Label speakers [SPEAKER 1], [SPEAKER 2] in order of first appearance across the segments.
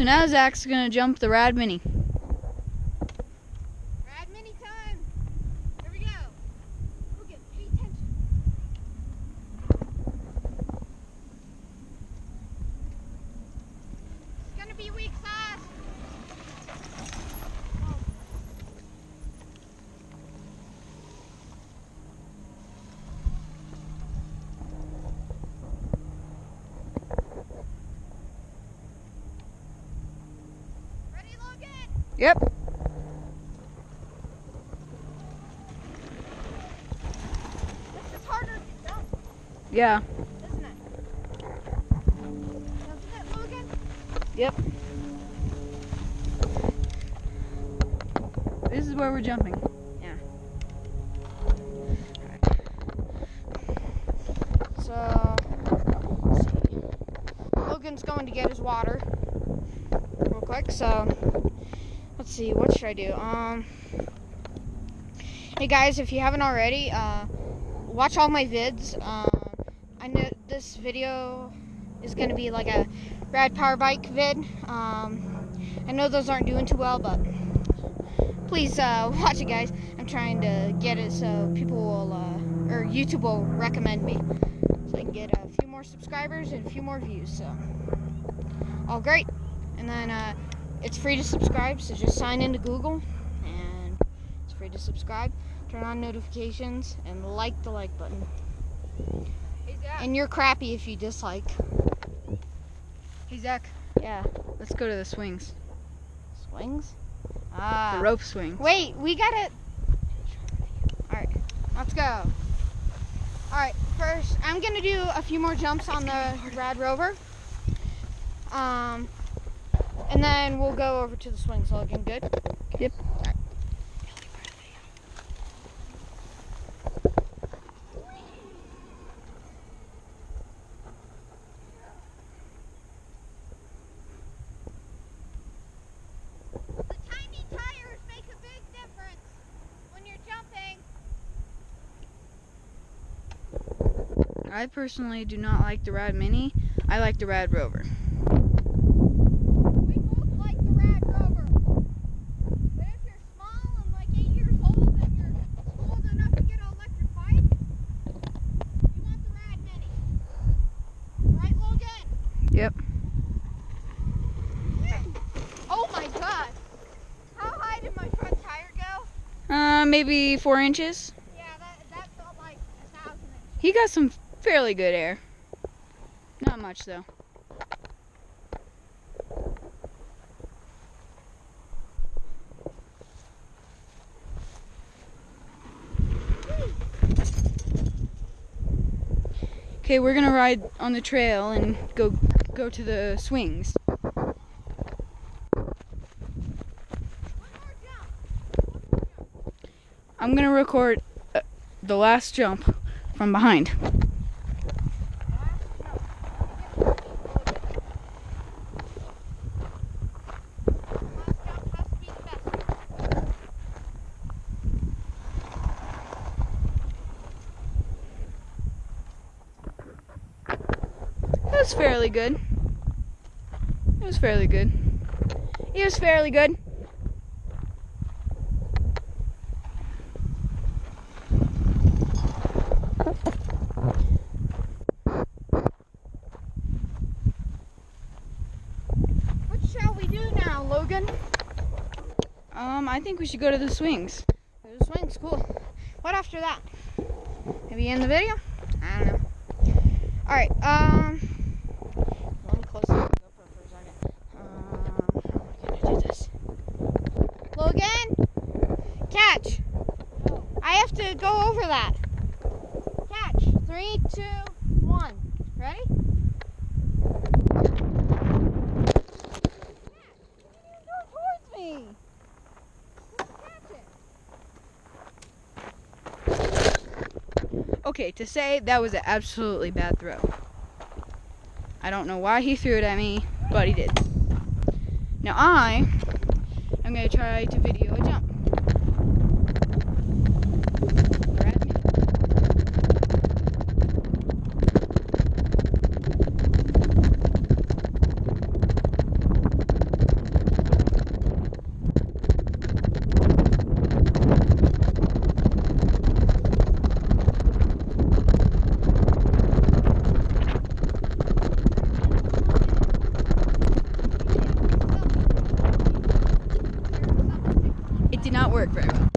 [SPEAKER 1] So now Zach's gonna jump the Rad Mini.
[SPEAKER 2] Rad mini time. Here we go. Logan, pay attention. It's gonna be weak sauce. Ready, Logan?
[SPEAKER 1] Yep.
[SPEAKER 2] This is harder to jump,
[SPEAKER 1] Yeah.
[SPEAKER 2] isn't it? Doesn't it, Logan?
[SPEAKER 1] Yep. This is where we're jumping. Yeah.
[SPEAKER 2] So, let's see. Logan's going to get his water real quick. So, let's see. What should I do? Um, hey guys, if you haven't already, uh, watch all my vids. Um, I know this video is to be like a rad power bike vid. Um, I know those aren't doing too well, but please uh, watch it, guys. I'm trying to get it so people will, uh, or YouTube will recommend me so I can get a few more subscribers and a few more views. So, all great. And then uh, it's free to subscribe, so just sign into Google and it's free to subscribe. Turn on notifications and like the like button.
[SPEAKER 1] Hey Zach.
[SPEAKER 2] And you're crappy if you dislike.
[SPEAKER 1] Hey Zach.
[SPEAKER 2] Yeah.
[SPEAKER 1] Let's go to the swings.
[SPEAKER 2] Swings? Ah.
[SPEAKER 1] The rope swing.
[SPEAKER 2] Wait, we gotta. Alright, let's go. Alright, first, I'm gonna do a few more jumps on the Rad Rover. Um, and then we'll go over to the swings. Looking good?
[SPEAKER 1] Yep.
[SPEAKER 2] Alright. The tiny tires make a big difference when you're jumping.
[SPEAKER 1] I personally do not like the Rad Mini. I like the Rad Rover.
[SPEAKER 2] We both like the Rad Rover. But if you're small and like eight years old and you're old enough to get an electric bike, you want the Rad Mini. Right, Logan?
[SPEAKER 1] Yep.
[SPEAKER 2] Oh my god. How high did my front tire go?
[SPEAKER 1] Uh, maybe four inches.
[SPEAKER 2] Yeah, that, that felt like a thousand inches.
[SPEAKER 1] He got some fairly good air. Not much though. Okay, we're gonna ride on the trail and go go to the swings.
[SPEAKER 2] One more jump.
[SPEAKER 1] I'm gonna record uh, the last jump from behind. It was fairly good. It was fairly good. It was fairly good.
[SPEAKER 2] What shall we do now, Logan?
[SPEAKER 1] Um, I think we should go to the swings.
[SPEAKER 2] The swings, cool. What after that? Maybe end the video? I don't know. Alright, um. Let me close the GoPro for a second. Um, how am I gonna do this? Logan! Catch! I have to go over that. Catch. Three, two, one. Ready? Go towards me! Catch it.
[SPEAKER 1] Okay, to say that was an absolutely bad throw. I don't know why he threw it at me, but he did. Now I am going to try to video a jump. The Rad Mini. Work very well.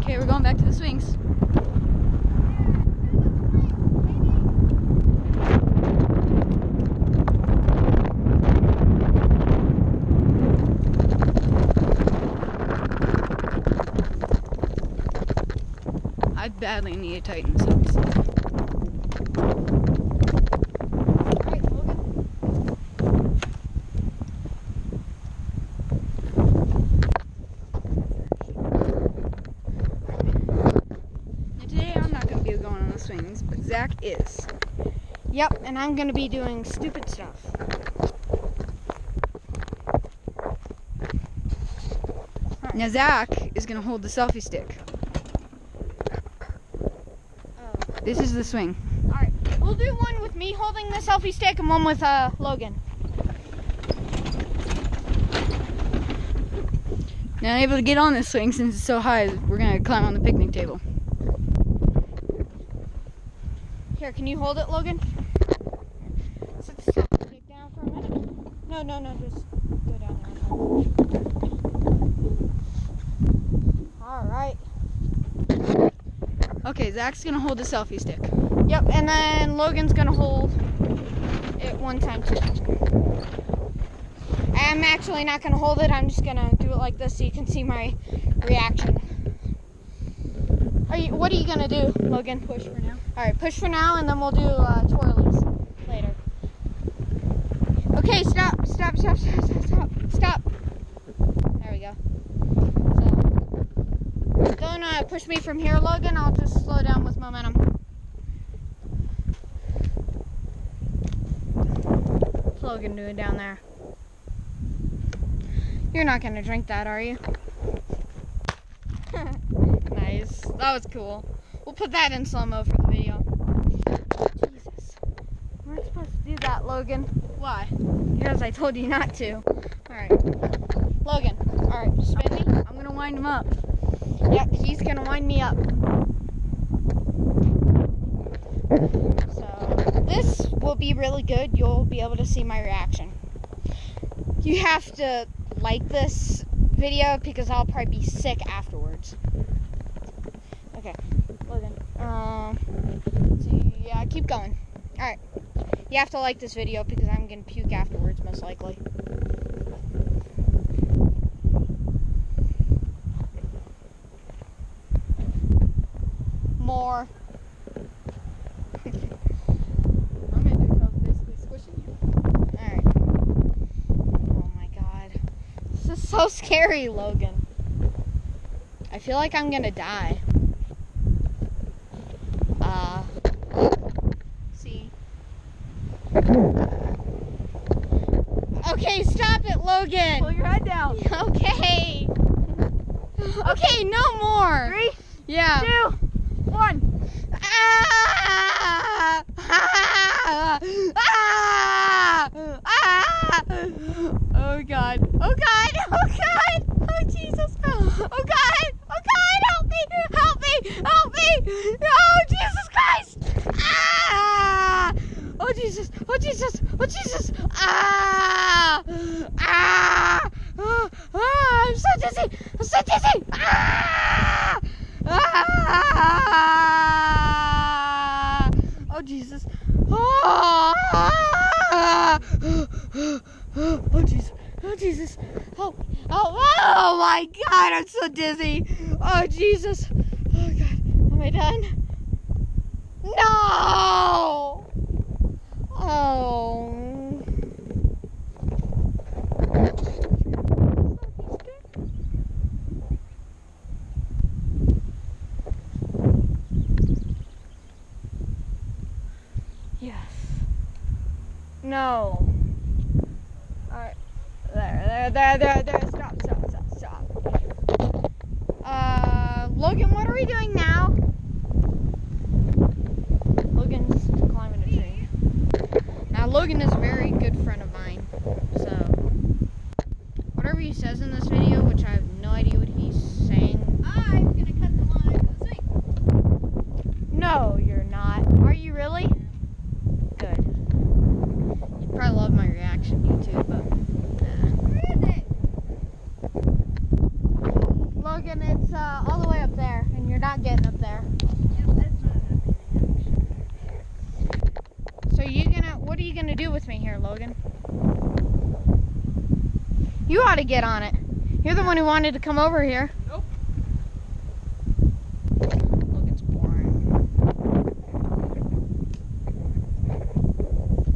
[SPEAKER 1] Okay, we're going back to the swings. I badly need to tighten this up.
[SPEAKER 2] Alright, Logan.
[SPEAKER 1] Now today I'm not going to be going on the swings, but Zach is.
[SPEAKER 2] Yep, and I'm gonna be doing stupid stuff.
[SPEAKER 1] Now Zach is going to hold the selfie stick.
[SPEAKER 2] Oh.
[SPEAKER 1] This is the swing.
[SPEAKER 2] Alright, we'll do one with me holding the selfie stick and one with uh Logan.
[SPEAKER 1] Not able to get on this swing since it's so high, we're going to climb on the picnic table.
[SPEAKER 2] Here, can you hold it, Logan? Set the selfie stick down for a minute. No, no, no, just go down there. Alright.
[SPEAKER 1] Okay, Zach's going to hold the selfie stick.
[SPEAKER 2] Yep, and then Logan's gonna hold it one time too. I'm actually not gonna hold it, I'm just gonna do it like this so you can see my reaction. Are you, what are you gonna do, Logan?
[SPEAKER 1] Push for now.
[SPEAKER 2] Alright, push for now and then we'll do uh, twirlies. Okay, stop, stop, stop, stop, stop, stop. There we go. So, don't uh, push me from here, Logan. I'll just slow down with momentum. What's Logan doing down there? You're not gonna drink that, are you? nice. That was cool. We'll put that in slow mo for the video. Jesus. We're supposed to do that, Logan.
[SPEAKER 1] Why?
[SPEAKER 2] Because I told you not to. Alright. Logan. Alright, spin me.
[SPEAKER 1] I'm to wind him up.
[SPEAKER 2] Yep, he's gonna wind me up. So, this will be really good. You'll be able to see my reaction. You have to like this video because I'll probably be sick afterwards. Okay, Logan. Um, let's. Yeah, keep going. Alright. You have to like this video because I'm gonna puke afterwards, most likely. More. Oh my god. This is so scary, Logan. I feel like I'm gonna die. Uh. See. Okay, stop it, Logan!
[SPEAKER 1] Pull your head down.
[SPEAKER 2] Okay. Okay, no more.
[SPEAKER 1] Three,
[SPEAKER 2] Yeah.
[SPEAKER 1] two, one.
[SPEAKER 2] Ah! Ah! Ah! Ah! Oh God! Oh God! Oh God! Oh Jesus! Oh God! Oh God! Help me! Help me! Help me! Oh Jesus Christ! Ah! Oh Jesus! Oh Jesus! Oh Jesus! Ah! Ah! So dizzy! Ah! Ah! Oh Jesus! Oh! Oh Jesus! Oh Jesus! Oh! Oh! Oh my God! I'm so dizzy! Oh Jesus! Oh God! Am I done? No! Oh! No. Alright. There, there, there, there, there. Stop, stop, stop, stop. Uh, Logan, what are we doing now? Logan's climbing a tree. Now, Logan is a very good friend of mine. So, whatever he says in this video, which I have no idea what he's saying.
[SPEAKER 1] I'm going to cut the line for the swing.
[SPEAKER 2] No, you're not. Are you really? Good. You probably love my reaction, you too. What are you gonna do with me here, Logan? You ought to get on it. You're the one who wanted to come over here.
[SPEAKER 1] Nope.
[SPEAKER 2] Logan's boring.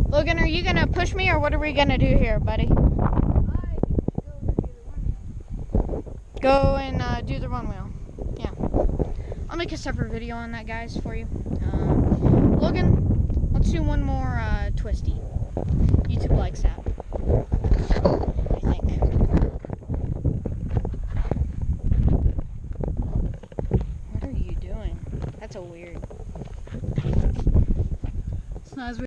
[SPEAKER 2] Logan, are you gonna push me or what are we gonna do here, buddy? Go and uh, do the one wheel. Yeah. I'll make a separate video on that, guys, for you. Um, Logan, let's do one more uh, twisty. YouTube likes that.